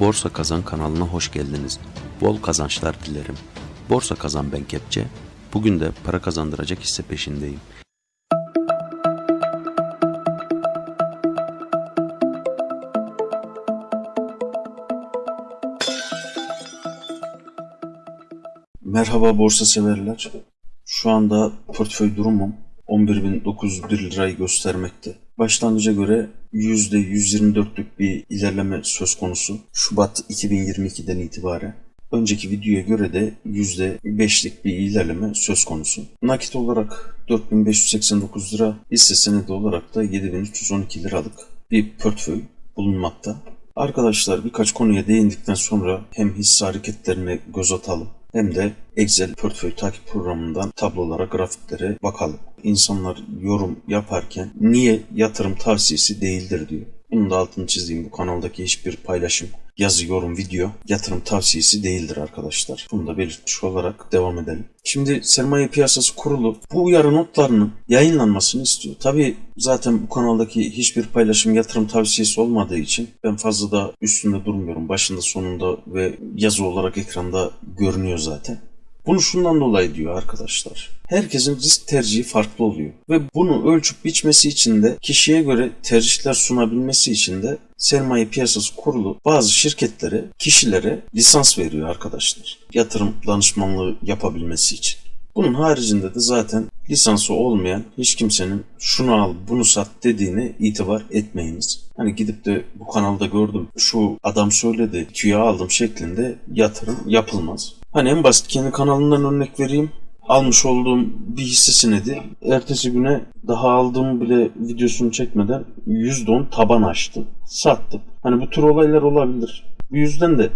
Borsa Kazan kanalına hoş geldiniz. Bol kazançlar dilerim. Borsa Kazan ben Kepçe. Bugün de para kazandıracak hisse peşindeyim. Merhaba borsa severler. Şu anda portföy durumum 11.901 lirayı göstermekte. Başlangıca göre %124'lük bir ilerleme söz konusu. Şubat 2022'den itibaren. Önceki videoya göre de %5'lik bir ilerleme söz konusu. Nakit olarak 4589 lira, hisse senedi olarak da 7312 liralık bir portföy bulunmakta. Arkadaşlar birkaç konuya değindikten sonra hem hisse hareketlerine göz atalım hem de Excel portföy takip programından tablolara, grafiklere bakalım. İnsanlar yorum yaparken niye yatırım tavsiyesi değildir diyor. Bunun da altını çizeyim. Bu kanaldaki hiçbir paylaşım, yazı, yorum, video yatırım tavsiyesi değildir arkadaşlar. Bunu da belirtmiş olarak devam edelim. Şimdi sermaye piyasası kurulu bu uyarı notlarının yayınlanmasını istiyor. Tabi zaten bu kanaldaki hiçbir paylaşım yatırım tavsiyesi olmadığı için ben fazla da üstünde durmuyorum. Başında sonunda ve yazı olarak ekranda görünüyor zaten. Bunu şundan dolayı diyor arkadaşlar. Herkesin risk tercihi farklı oluyor. Ve bunu ölçüp biçmesi için de kişiye göre tercihler sunabilmesi için de sermaye piyasası kurulu bazı şirketlere, kişilere lisans veriyor arkadaşlar. Yatırım danışmanlığı yapabilmesi için. Bunun haricinde de zaten lisansı olmayan hiç kimsenin şunu al bunu sat dediğine itibar etmeyiniz. Hani gidip de bu kanalda gördüm şu adam söyledi tüya aldım şeklinde yatırım yapılmaz. Hani en basit kendi kanalından örnek vereyim. Almış olduğum bir hisse senedi ertesi güne daha aldığım bile videosunu çekmeden %10 taban açtı. Sattım. Hani bu tür olaylar olabilir. Bu yüzden de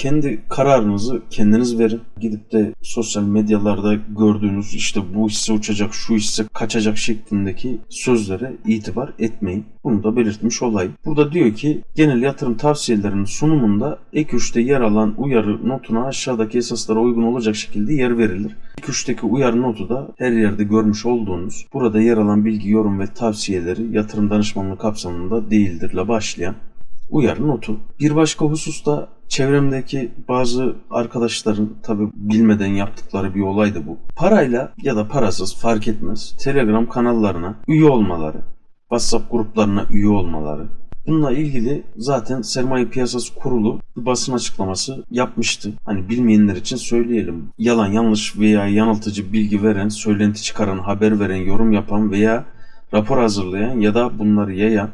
kendi kararınızı kendiniz verin. Gidip de sosyal medyalarda gördüğünüz işte bu hisse uçacak, şu hisse kaçacak şeklindeki sözlere itibar etmeyin. Bunu da belirtmiş olayım. Burada diyor ki genel yatırım tavsiyelerinin sunumunda ek 3'te yer alan uyarı notuna aşağıdaki esaslara uygun olacak şekilde yer verilir. Ek 3'teki uyarı notu da her yerde görmüş olduğunuz burada yer alan bilgi, yorum ve tavsiyeleri yatırım danışmanlığı kapsamında değildirle başlayan uyarı notu. Bir başka husus da çevremdeki bazı arkadaşların tabi bilmeden yaptıkları bir olaydı bu. Parayla ya da parasız fark etmez Telegram kanallarına üye olmaları, WhatsApp gruplarına üye olmaları. Bununla ilgili zaten sermaye piyasası kurulu bir basın açıklaması yapmıştı. Hani bilmeyenler için söyleyelim. Yalan, yanlış veya yanıltıcı bilgi veren, söylenti çıkaran, haber veren, yorum yapan veya rapor hazırlayan ya da bunları yayan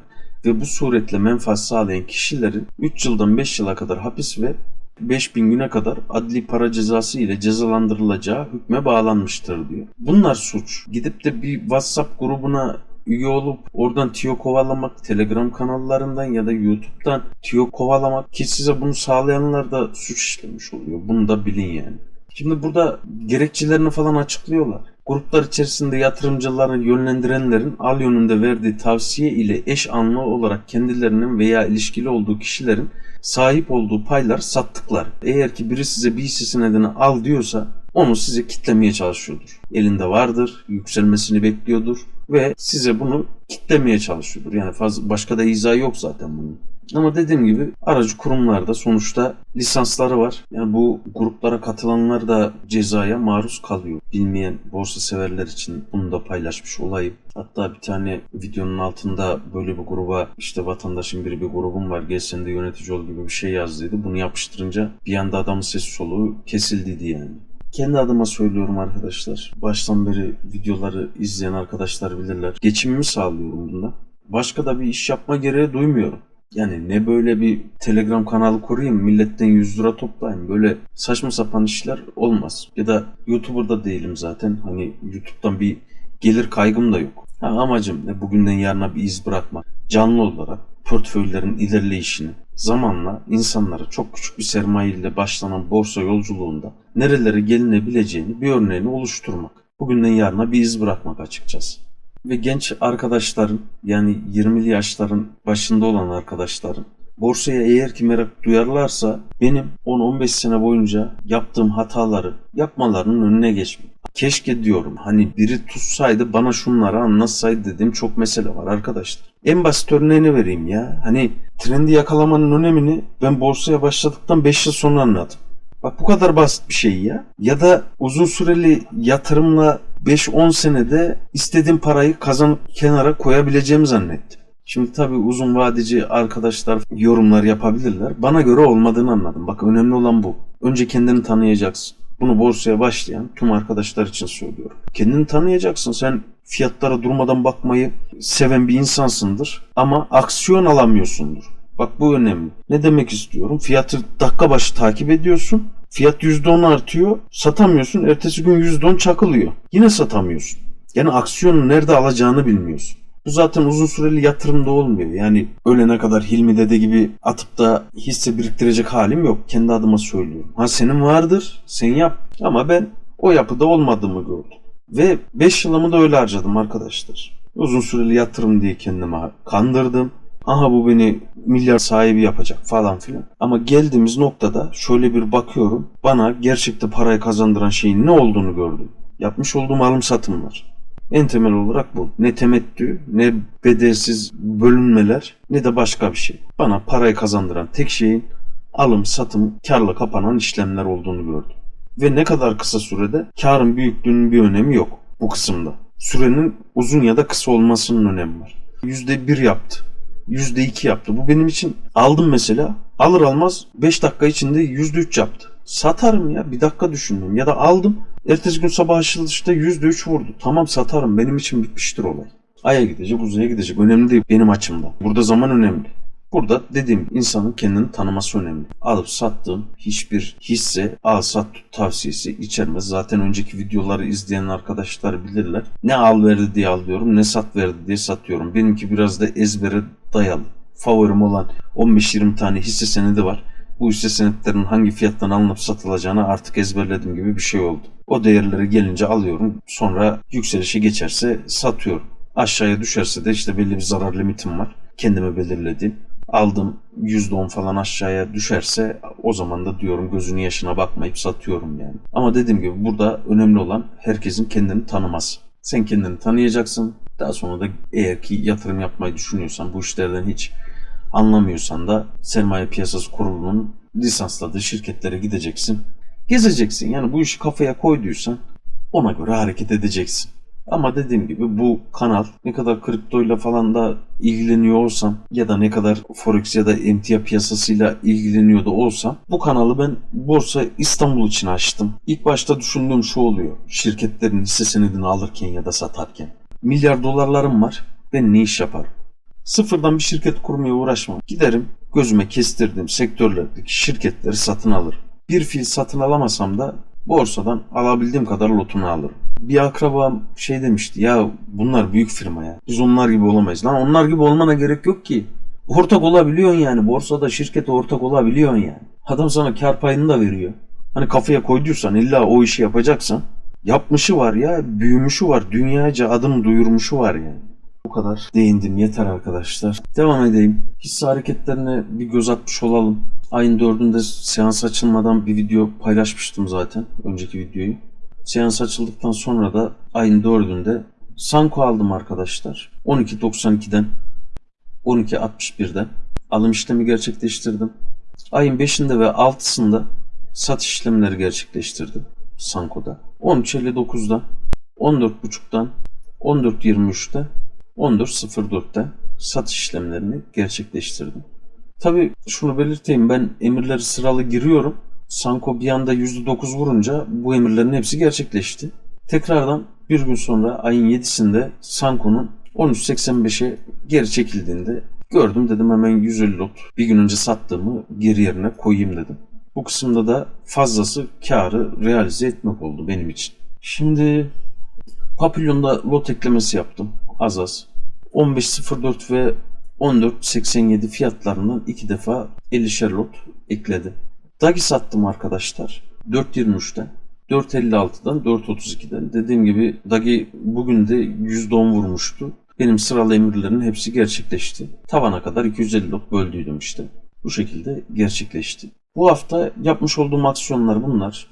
ve bu suretle menfaat sağlayan kişilerin 3 yıldan 5 yıla kadar hapis ve 5000 güne kadar adli para cezası ile cezalandırılacağı hükme bağlanmıştır diyor. Bunlar suç. Gidip de bir WhatsApp grubuna üye olup oradan tiyo kovalamak, Telegram kanallarından ya da YouTube'dan tiyo kovalamak ki size bunu sağlayanlar da suç işlemiş oluyor. Bunu da bilin yani. Şimdi burada gerekçelerini falan açıklıyorlar. Gruplar içerisinde yatırımcıları yönlendirenlerin al yönünde verdiği tavsiye ile eş anlı olarak kendilerinin veya ilişkili olduğu kişilerin sahip olduğu paylar sattıklar. Eğer ki biri size bir hisse senedini al diyorsa onu size kitlemeye çalışıyordur. Elinde vardır, yükselmesini bekliyordur ve size bunu kitlemeye çalışıyordur. Yani fazla başka da izah yok zaten bunun. Ama dediğim gibi aracı kurumlarda sonuçta lisansları var. Yani bu gruplara katılanlar da cezaya maruz kalıyor. Bilmeyen borsa severler için bunu da paylaşmış olayım. Hatta bir tane videonun altında böyle bir gruba işte vatandaşın biri bir grubum var gel de yönetici ol gibi bir şey yazdıydı. Bunu yapıştırınca bir anda adamın sesi soluğu kesildiydi yani. Kendi adıma söylüyorum arkadaşlar. Baştan beri videoları izleyen arkadaşlar bilirler. Geçimimi sağlıyorum bundan. Başka da bir iş yapma gereği duymuyorum. Yani ne böyle bir Telegram kanalı kurayım, milletten 100 lira toplayayım. Böyle saçma sapan işler olmaz. Ya da YouTuber'da değilim zaten. Hani YouTube'dan bir gelir kaygım da yok. Ha, amacım ne bugünden yarına bir iz bırakmak. Canlı olarak portföylerin ilerleyişini zamanla insanlara çok küçük bir sermaye ile başlanan borsa yolculuğunda nerelere gelinebileceğini bir örneğini oluşturmak. Bugünden yarına bir iz bırakmak açıkçası ve genç arkadaşların yani 20'li yaşların başında olan arkadaşların borsaya eğer ki merak duyarlarsa benim 10-15 sene boyunca yaptığım hataları yapmalarının önüne geçmek. Keşke diyorum hani biri tutsaydı bana şunları anlatsaydı dediğim çok mesele var arkadaşlar. En basit örneğini vereyim ya. Hani trendi yakalamanın önemini ben borsaya başladıktan 5 yıl sonra anladım. Bak bu kadar basit bir şey ya. Ya da uzun süreli yatırımla 5-10 senede istediğim parayı kazanıp kenara koyabileceğimi zannettim. Şimdi tabii uzun vadeci arkadaşlar yorumlar yapabilirler. Bana göre olmadığını anladım. Bak önemli olan bu. Önce kendini tanıyacaksın. Bunu borsaya başlayan tüm arkadaşlar için söylüyorum. Kendini tanıyacaksın. Sen fiyatlara durmadan bakmayı seven bir insansındır ama aksiyon alamıyorsundur. Bak bu önemli. Ne demek istiyorum? Fiyatı dakika başı takip ediyorsun. Fiyat %10 artıyor. Satamıyorsun. Ertesi gün %10 çakılıyor. Yine satamıyorsun. Yani aksiyonu nerede alacağını bilmiyorsun. Bu zaten uzun süreli yatırımda olmuyor. Yani ölene kadar Hilmi Dede gibi atıp da hisse biriktirecek halim yok. Kendi adıma söylüyorum. Ha senin vardır. Sen yap. Ama ben o yapıda olmadığımı gördüm. Ve 5 yılımı da öyle harcadım arkadaşlar. Uzun süreli yatırım diye kendime kandırdım. Aha bu beni milyar sahibi yapacak falan filan. Ama geldiğimiz noktada şöyle bir bakıyorum. Bana gerçekte parayı kazandıran şeyin ne olduğunu gördüm. Yapmış olduğum alım satımlar. En temel olarak bu. Ne temettü, ne bedelsiz bölünmeler, ne de başka bir şey. Bana parayı kazandıran tek şeyin alım, satım, karla kapanan işlemler olduğunu gördüm. Ve ne kadar kısa sürede karın büyüklüğünün bir önemi yok bu kısımda. Sürenin uzun ya da kısa olmasının önemi var. %1 yaptı. %2 yaptı. Bu benim için aldım mesela. Alır almaz 5 dakika içinde %3 yaptı. Satarım ya. Bir dakika düşündüm. Ya da aldım. Ertesi gün sabah açılışta %3 vurdu. Tamam satarım. Benim için bitmiştir olay. Aya gidecek, uzaya gidecek. Önemli değil benim açımdan. Burada zaman önemli. Burada dediğim insanın kendini tanıması önemli. Alıp sattığım hiçbir hisse al sat tut tavsiyesi içermez. Zaten önceki videoları izleyen arkadaşlar bilirler. Ne al verdi diye alıyorum ne sat verdi diye satıyorum. Benimki biraz da ezbere dayalı. Favorim olan 15-20 tane hisse senedi var. Bu hisse senetlerinin hangi fiyattan alınıp satılacağını artık ezberlediğim gibi bir şey oldu. O değerleri gelince alıyorum. Sonra yükselişe geçerse satıyorum. Aşağıya düşerse de işte belli bir zarar limitim var. Kendime belirlediğim aldım %10 falan aşağıya düşerse o zaman da diyorum gözünün yaşına bakmayıp satıyorum yani. Ama dediğim gibi burada önemli olan herkesin kendini tanıması. Sen kendini tanıyacaksın. Daha sonra da eğer ki yatırım yapmayı düşünüyorsan bu işlerden hiç anlamıyorsan da sermaye piyasası kurulunun lisansladığı şirketlere gideceksin. Gezeceksin. Yani bu işi kafaya koyduysan ona göre hareket edeceksin. Ama dediğim gibi bu kanal ne kadar kriptoyla falan da ilgileniyor olsam ya da ne kadar forex ya da emtia piyasasıyla ilgileniyor da olsam bu kanalı ben Borsa İstanbul için açtım. İlk başta düşündüğüm şu oluyor. Şirketlerin hisse senedini alırken ya da satarken. Milyar dolarlarım var. Ben ne iş yaparım? Sıfırdan bir şirket kurmaya uğraşmam. Giderim gözüme kestirdiğim sektörlerdeki şirketleri satın alırım. Bir fil satın alamasam da borsadan alabildiğim kadar lotunu alırım. Bir akrabam şey demişti ya bunlar büyük firma ya. Biz onlar gibi olamayız. Lan onlar gibi olmana gerek yok ki. Ortak olabiliyorsun yani. Borsada şirkete ortak olabiliyorsun yani. Adam sana kar payını da veriyor. Hani kafaya koyduysan illa o işi yapacaksan yapmışı var ya büyümüşü var. Dünyaca adım duyurmuşu var yani. Bu kadar değindim yeter arkadaşlar. Devam edeyim. Hisse hareketlerine bir göz atmış olalım. Ayın dördünde seans açılmadan bir video paylaşmıştım zaten. Önceki videoyu. Seans açıldıktan sonra da ayın dördünde Sanko aldım arkadaşlar. 12.92'den 12.61'den alım işlemi gerçekleştirdim. Ayın 5'inde ve 6'sında satış işlemleri gerçekleştirdim Sanko'da. 13.59'dan 14.5'dan 14.23'te 14.04'te satış işlemlerini gerçekleştirdim. Tabi şunu belirteyim ben emirleri sıralı giriyorum. Sanko bir anda %9 vurunca bu emirlerin hepsi gerçekleşti. Tekrardan bir gün sonra ayın 7'sinde Sanko'nun 13.85'e geri çekildiğinde gördüm dedim hemen 150 lot bir gün önce sattığımı geri yerine koyayım dedim. Bu kısımda da fazlası karı realize etmek oldu benim için. Şimdi Papillon'da lot eklemesi yaptım az az. 15.04 ve 14.87 fiyatlarından iki defa 50'şer lot ekledi. Dagi sattım arkadaşlar. 4.23'ten. 4.56'dan 4.32'den. Dediğim gibi Dagi bugün de %10 vurmuştu. Benim sıralı emirlerin hepsi gerçekleşti. Tavana kadar 250 lot böldüydüm işte. Bu şekilde gerçekleşti. Bu hafta yapmış olduğum aksiyonlar bunlar.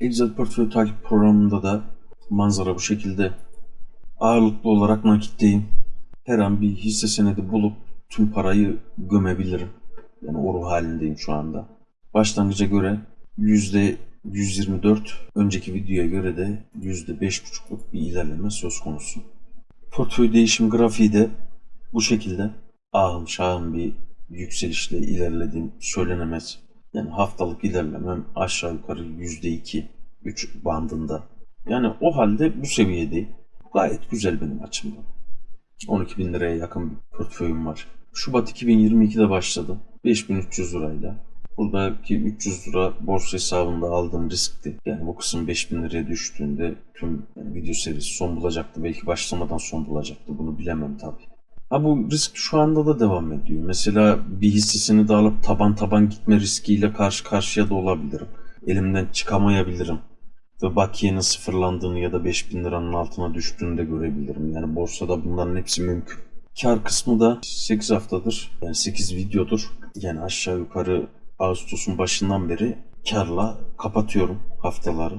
Excel portföy takip programında da manzara bu şekilde. Ağırlıklı olarak nakitteyim. her an bir hisse senedi bulup tüm parayı gömebilirim. Yani o ruh halindeyim şu anda. Başlangıca göre %124, önceki videoya göre de %5,5'luk bir ilerleme söz konusu. Portföy değişim grafiği de bu şekilde ahım şahım bir yükselişle ilerlediğim söylenemez. Yani haftalık ilerlemem aşağı yukarı %2, 3 bandında. Yani o halde bu seviyedeyim. Gayet güzel benim açımdan. 12 bin liraya yakın bir portföyüm var. Şubat 2022'de başladım. 5300 lirayla. Buradaki 300 lira borsa hesabında aldığım riskti. Yani bu kısım 5000 liraya düştüğünde tüm video serisi son bulacaktı. Belki başlamadan son bulacaktı. Bunu bilemem tabii. Ha bu risk şu anda da devam ediyor. Mesela bir hissesini de alıp taban taban gitme riskiyle karşı karşıya da olabilirim. Elimden çıkamayabilirim. Ve bakiyenin sıfırlandığını ya da 5000 liranın altına düştüğünü de görebilirim. Yani borsada bunların hepsi mümkün. Kar kısmı da 8 haftadır. Yani 8 videodur. Yani aşağı yukarı Ağustos'un başından beri karla kapatıyorum haftaları.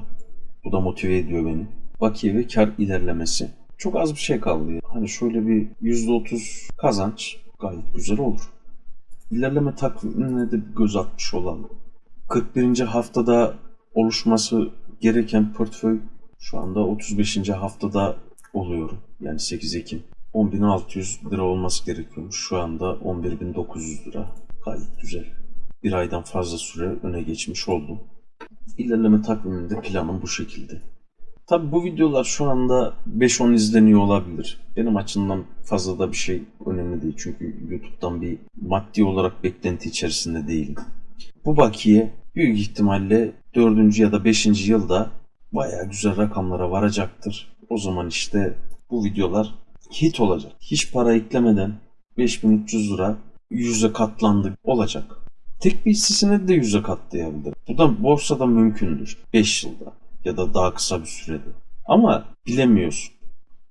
Bu da motive ediyor beni. Bakiye ve kar ilerlemesi. Çok az bir şey kaldı. ya. Hani şöyle bir %30 kazanç gayet güzel olur. İlerleme takvimine de bir göz atmış olalım. 41. haftada oluşması gereken portföy şu anda 35. haftada oluyorum. Yani 8 Ekim. 10.600 lira olması gerekiyormuş. Şu anda 11.900 lira. Gayet güzel. Bir aydan fazla süre öne geçmiş oldum. İlerleme takviminde planım bu şekilde. Tabi bu videolar şu anda 5-10 izleniyor olabilir. Benim açımdan fazla da bir şey önemli değil. Çünkü YouTube'dan bir maddi olarak beklenti içerisinde değilim. Bu bakiye büyük ihtimalle 4. ya da 5. yılda bayağı güzel rakamlara varacaktır. O zaman işte bu videolar hit olacak. Hiç para eklemeden 5300 lira yüze katlandı olacak. Tek bir hissesine de yüze katlayabilir. Bu da borsada mümkündür. 5 yılda ya da daha kısa bir sürede. Ama bilemiyorsun.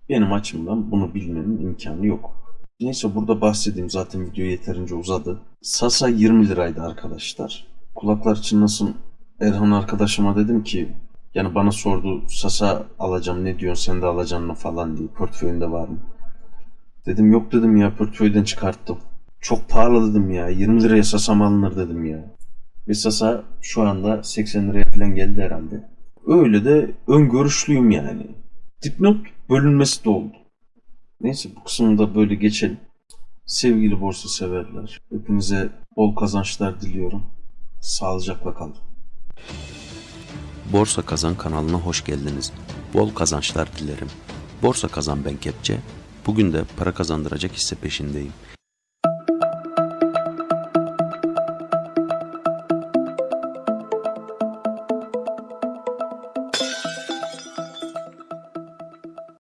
Benim açımdan bunu bilmenin imkanı yok. Neyse burada bahsedeyim zaten video yeterince uzadı. Sasa 20 liraydı arkadaşlar. Kulaklar çınlasın Erhan arkadaşıma dedim ki yani bana sordu Sasa alacağım ne diyorsun sen de alacaksın mı falan diye portföyünde var mı? Dedim yok dedim ya portföyden çıkarttım. Çok pahalı dedim ya 20 liraya Sasa mı alınır dedim ya. Ve Sasa şu anda 80 liraya falan geldi herhalde. Öyle de öngörüşlüyüm yani. Dipnot bölünmesi de oldu. Neyse bu kısmını da böyle geçelim. Sevgili borsa severler, hepinize bol kazançlar diliyorum. Sağlıcakla kalın. Borsa Kazan kanalına hoş geldiniz. Bol kazançlar dilerim. Borsa Kazan ben Kepçe. Bugün de para kazandıracak hisse peşindeyim.